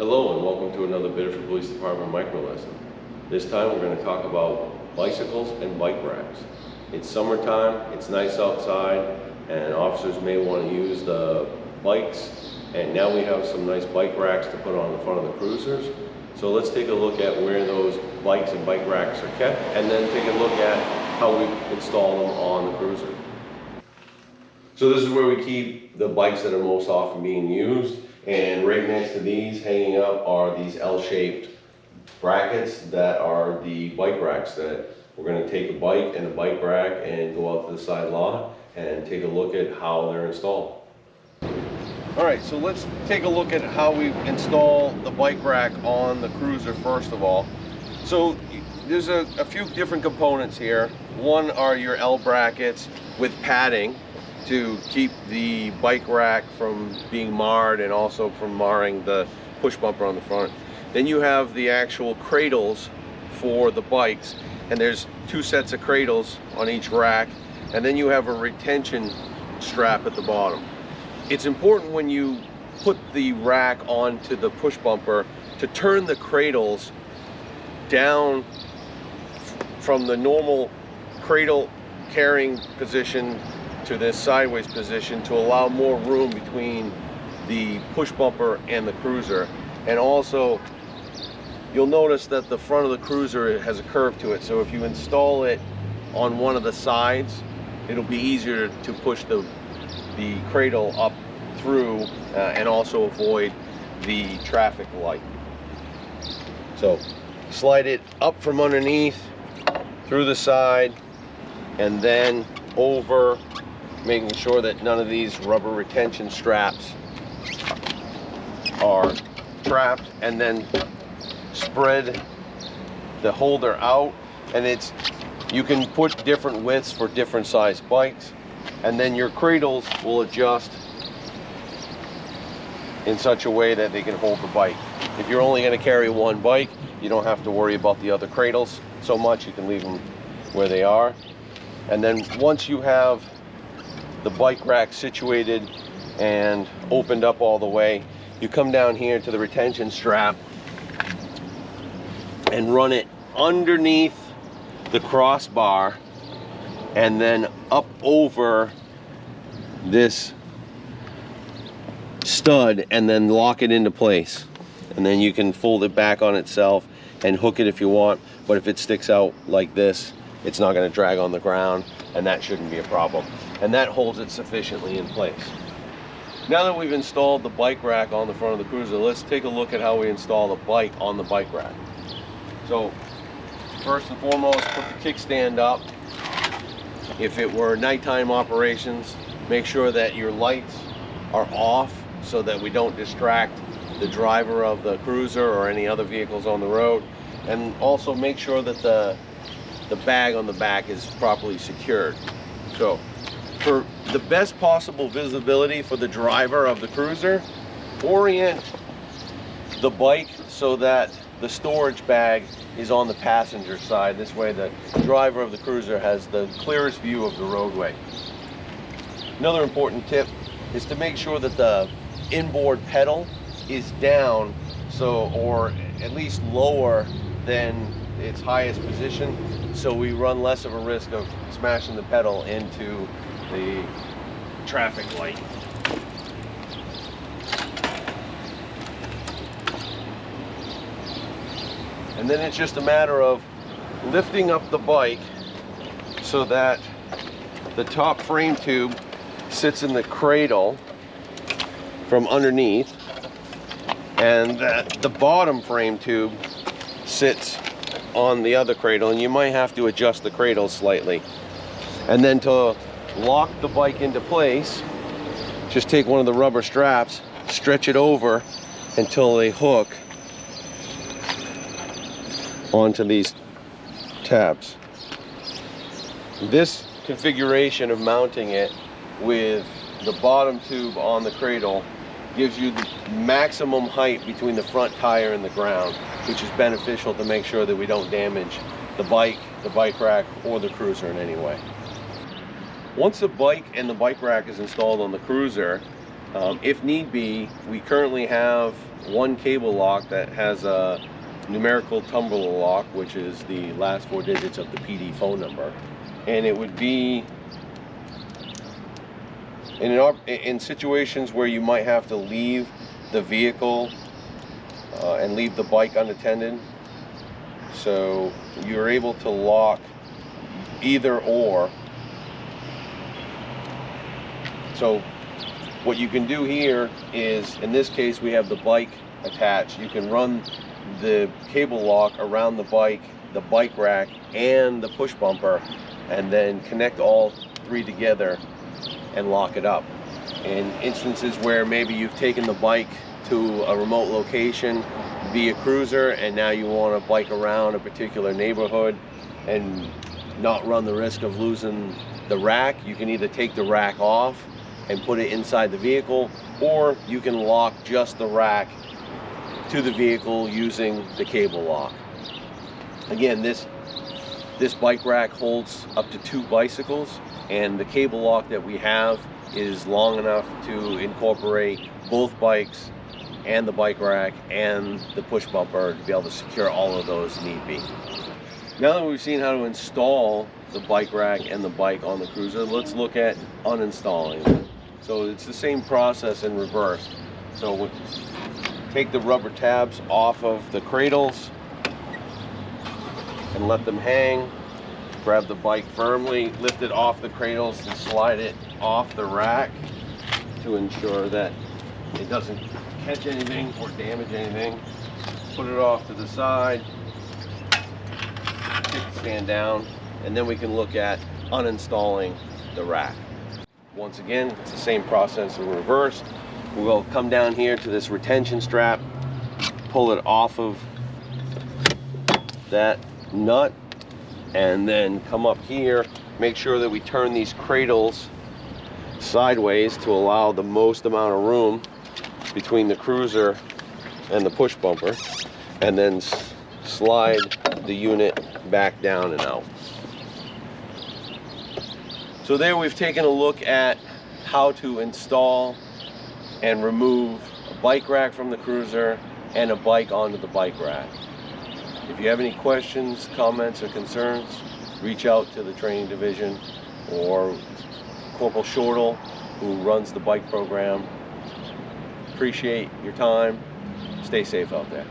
Hello and welcome to another Biddeford Police Department micro lesson. This time we're going to talk about bicycles and bike racks. It's summertime, it's nice outside, and officers may want to use the bikes. And now we have some nice bike racks to put on the front of the cruisers. So let's take a look at where those bikes and bike racks are kept, and then take a look at how we install them on the cruiser. So this is where we keep the bikes that are most often being used. And right next to these hanging up are these L-shaped brackets that are the bike racks that we're gonna take a bike and a bike rack and go out to the side lot and take a look at how they're installed. All right, so let's take a look at how we install the bike rack on the cruiser first of all. So there's a, a few different components here. One are your L brackets with padding to keep the bike rack from being marred and also from marring the push bumper on the front. Then you have the actual cradles for the bikes and there's two sets of cradles on each rack and then you have a retention strap at the bottom. It's important when you put the rack onto the push bumper to turn the cradles down from the normal cradle carrying position this sideways position to allow more room between the push bumper and the cruiser. And also, you'll notice that the front of the cruiser has a curve to it. So if you install it on one of the sides, it'll be easier to push the, the cradle up through uh, and also avoid the traffic light. So slide it up from underneath, through the side, and then over making sure that none of these rubber retention straps are trapped and then spread the holder out. And it's you can put different widths for different size bikes. And then your cradles will adjust in such a way that they can hold the bike. If you're only going to carry one bike you don't have to worry about the other cradles so much. You can leave them where they are. And then once you have the bike rack situated and opened up all the way. You come down here to the retention strap and run it underneath the crossbar and then up over this stud and then lock it into place. And then you can fold it back on itself and hook it if you want. But if it sticks out like this, it's not gonna drag on the ground and that shouldn't be a problem and that holds it sufficiently in place. Now that we've installed the bike rack on the front of the cruiser, let's take a look at how we install the bike on the bike rack. So first and foremost, put the kickstand up. If it were nighttime operations, make sure that your lights are off so that we don't distract the driver of the cruiser or any other vehicles on the road. And also make sure that the, the bag on the back is properly secured. So for the best possible visibility for the driver of the cruiser, orient the bike so that the storage bag is on the passenger side. This way the driver of the cruiser has the clearest view of the roadway. Another important tip is to make sure that the inboard pedal is down so or at least lower than its highest position so we run less of a risk of smashing the pedal into the traffic light. And then it's just a matter of lifting up the bike so that the top frame tube sits in the cradle from underneath and that the bottom frame tube sits on the other cradle and you might have to adjust the cradle slightly and then to lock the bike into place, just take one of the rubber straps, stretch it over until they hook onto these tabs. This configuration of mounting it with the bottom tube on the cradle gives you the maximum height between the front tire and the ground, which is beneficial to make sure that we don't damage the bike, the bike rack, or the cruiser in any way. Once the bike and the bike rack is installed on the cruiser, Um, if need be, we currently have one cable lock that has a numerical tumbler lock, which is the last four digits of the PD phone number. And it would be in, op- in situations where you might have to leave the vehicle uh, and leave the bike unattended. So you're able to lock either or. So what you can do here is, in this case, we have the bike attached. You can run the cable lock around the bike, the bike rack, and the push bumper, and then connect all three together and lock it up. In instances where maybe you've taken the bike to a remote location via cruiser and now you want to bike around a particular neighborhood and not run the risk of losing the rack, you can either take the rack off and put it inside the vehicle or you can lock just the rack to the vehicle using the cable lock. Again, this this bike rack holds up to two bicycles and the cable lock that we have is long enough to incorporate both bikes and the bike rack and the push bumper to be able to secure all of those need be. Now that we've seen how to install the bike rack and the bike on the cruiser, let's look at uninstalling. So it's the same process in reverse. So we take the rubber tabs off of the cradles and let them hang. Grab the bike firmly, lift it off the cradles and slide it off the rack to ensure that it doesn't catch anything or damage anything. Put it off to the side, stand down, and then we can look at uninstalling the rack. Once again, it's the same process in reverse. We'll come down here to this retention strap, pull it off of that nut, and then come up here, make sure that we turn these cradles sideways to allow the most amount of room between the cruiser and the push bumper, and then slide the unit back down and out. So there we've taken a look at how to install and remove a bike rack from the cruiser and a bike onto the bike rack. If you have any questions, comments, or concerns, reach out to the training division or Corporal Shortle, who runs the bike program. Appreciate your time. Stay safe out there.